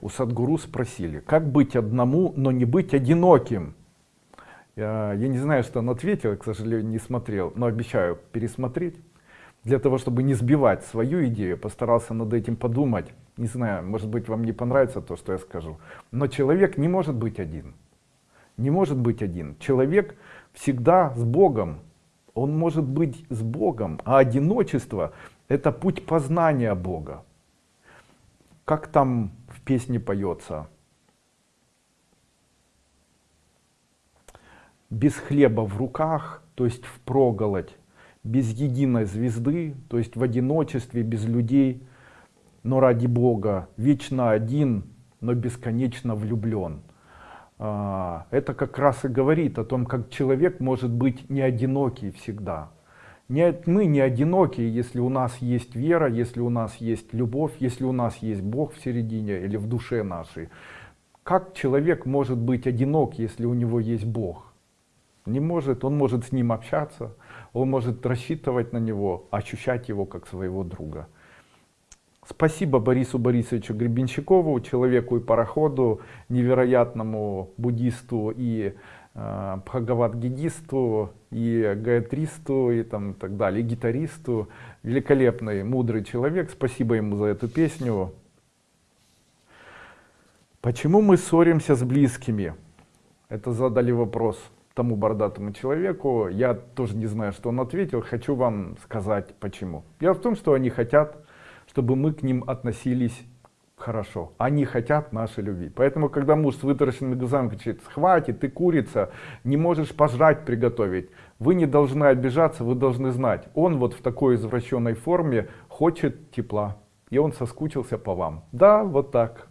У Садгуру спросили, как быть одному, но не быть одиноким? Я, я не знаю, что он ответил, к сожалению, не смотрел, но обещаю пересмотреть. Для того, чтобы не сбивать свою идею, постарался над этим подумать. Не знаю, может быть, вам не понравится то, что я скажу. Но человек не может быть один. Не может быть один. Человек всегда с Богом. Он может быть с Богом. А одиночество — это путь познания Бога. Как там в песне поется? Без хлеба в руках, то есть в проголодь, без единой звезды, то есть в одиночестве, без людей, но ради Бога, вечно один, но бесконечно влюблен. А, это как раз и говорит о том, как человек может быть не одинокий всегда. Не, мы не одиноки, если у нас есть вера, если у нас есть любовь, если у нас есть Бог в середине или в душе нашей. Как человек может быть одинок, если у него есть Бог? Не может, он может с ним общаться, он может рассчитывать на него, ощущать его как своего друга. Спасибо Борису Борисовичу Гребенщикову, человеку и пароходу, невероятному буддисту и э, бхагават-гидисту, и гаятристу, и там так далее, и гитаристу. Великолепный, мудрый человек. Спасибо ему за эту песню. Почему мы ссоримся с близкими? Это задали вопрос тому бородатому человеку. Я тоже не знаю, что он ответил. Хочу вам сказать почему. Дело в том, что они хотят, чтобы мы к ним относились хорошо. Они хотят нашей любви. Поэтому, когда муж с вытаращенными глазами кричит, хватит, ты курица, не можешь пожрать приготовить, вы не должны обижаться, вы должны знать, он вот в такой извращенной форме хочет тепла. И он соскучился по вам. Да, вот так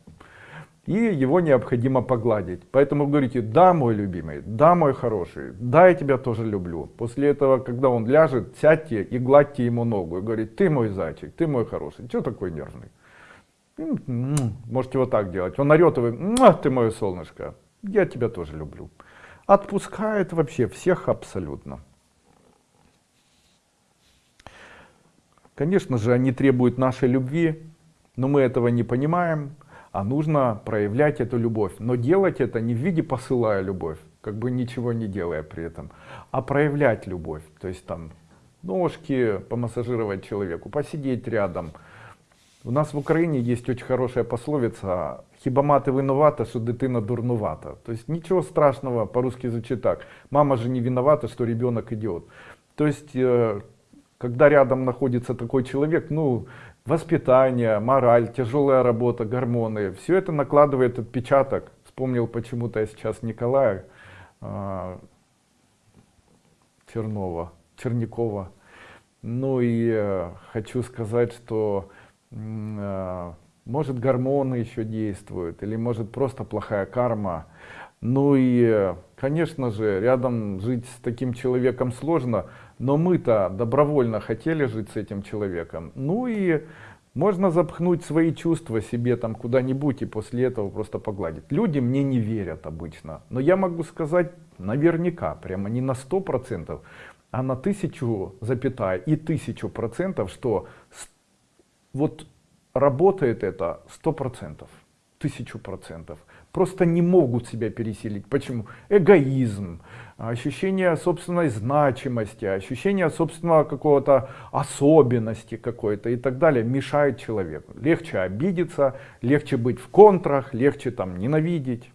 и его необходимо погладить. Поэтому говорите, да, мой любимый, да, мой хороший, да, я тебя тоже люблю. После этого, когда он ляжет, сядьте и гладьте ему ногу и говорите, ты мой зайчик, ты мой хороший, что такой нервный? Можете вот так делать. Он орет, вы, ты мое солнышко, я тебя тоже люблю. Отпускает вообще всех абсолютно. Конечно же, они требуют нашей любви, но мы этого не понимаем а нужно проявлять эту любовь. Но делать это не в виде посылая любовь, как бы ничего не делая при этом, а проявлять любовь. То есть там ножки помассажировать человеку, посидеть рядом. У нас в Украине есть очень хорошая пословица «Хіба мати виновата, что дитина дурнувата». Есть ничего страшного, по-русски звучит так. Мама же не виновата, что ребенок идет. То есть, когда рядом находится такой человек, ну, воспитание, мораль, тяжелая работа, гормоны, все это накладывает отпечаток. Вспомнил почему-то я сейчас Николая э, Чернова, Черникова. Ну и э, хочу сказать, что может гормоны еще действуют, или может просто плохая карма. Ну и, конечно же, рядом жить с таким человеком сложно, но мы-то добровольно хотели жить с этим человеком. Ну и можно запхнуть свои чувства себе там куда-нибудь и после этого просто погладить. Люди мне не верят обычно, но я могу сказать наверняка, прямо не на сто процентов, а на тысячу запятая и тысячу процентов, что вот работает это сто процентов, тысячу процентов просто не могут себя переселить. Почему? Эгоизм, ощущение собственной значимости, ощущение собственного какого-то особенности какой-то и так далее мешает человеку. Легче обидеться, легче быть в контрах, легче там ненавидеть.